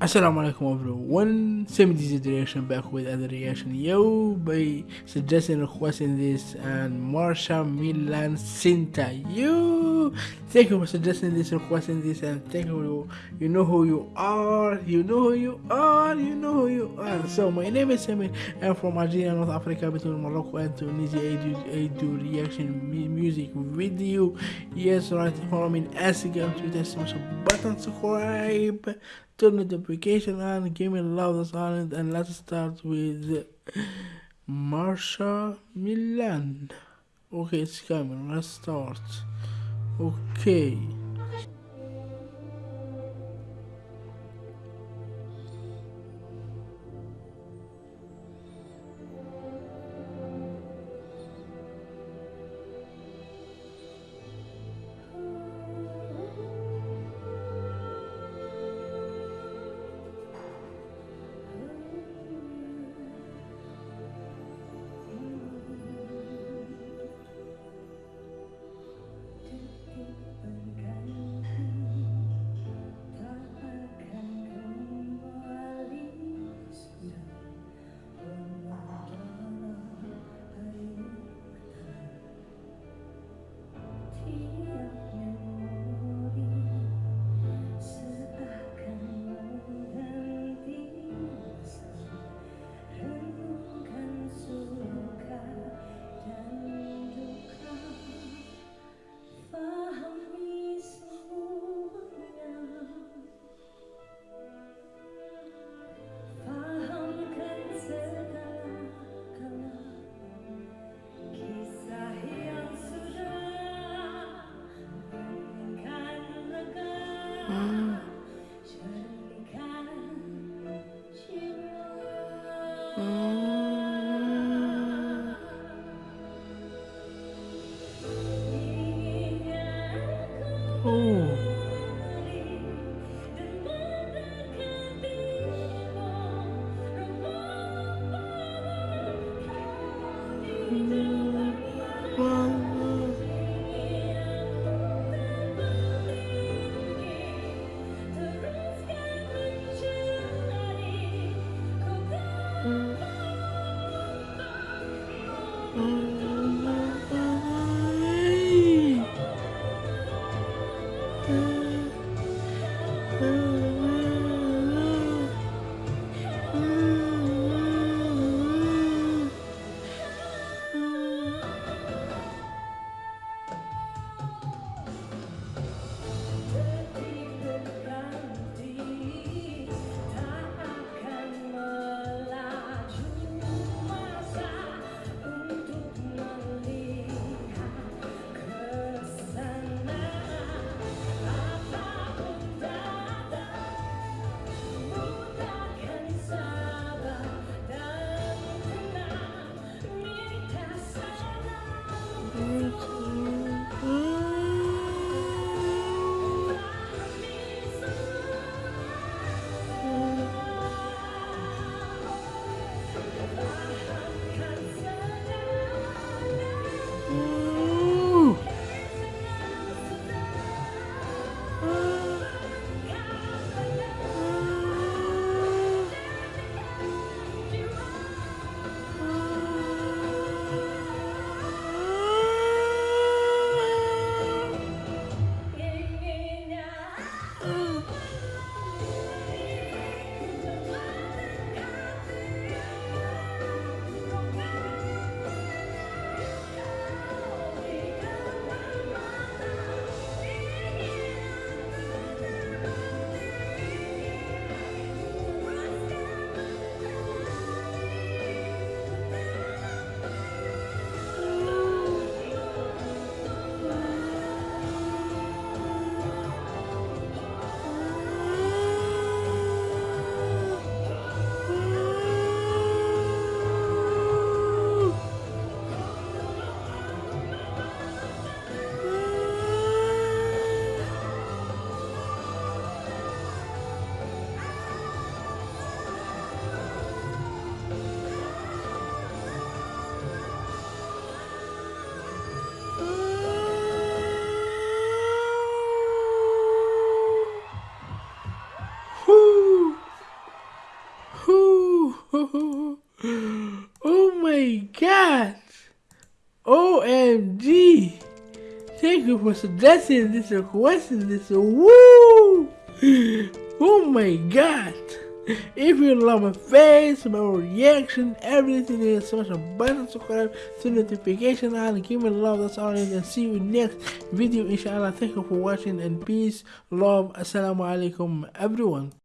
Assalamu alaikum everyone, 70s reaction back with other reaction. Yo by suggesting requesting this and Marsha Milan Cinta yo thank you for suggesting this requesting this and thank you you know who you are you know who you are you know who you are. So my name is Samir. I'm from Algeria North Africa between Morocco and Tunisia. I do, I do reaction music video. Yes right follow me on Instagram Twitter smash button subscribe turn the notification on, give me love silent, and let's start with Marsha Milan. Okay, it's coming. Let's start. Okay. Oh. Oh my god! OMG! Thank you for suggesting this requesting this. Woo! Oh my god! If you love my face, my reaction, everything is smash a button, subscribe to notification and give me love. That's all. And see you next video, inshallah. Thank you for watching and peace, love. Assalamu alaikum, everyone.